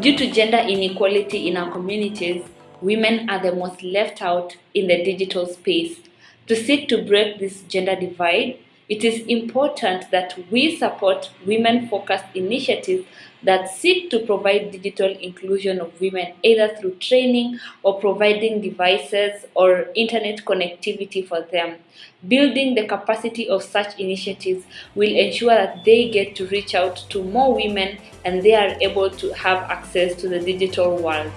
Due to gender inequality in our communities, women are the most left out in the digital space. To seek to break this gender divide, it is important that we support women-focused initiatives that seek to provide digital inclusion of women either through training or providing devices or internet connectivity for them. Building the capacity of such initiatives will ensure that they get to reach out to more women and they are able to have access to the digital world.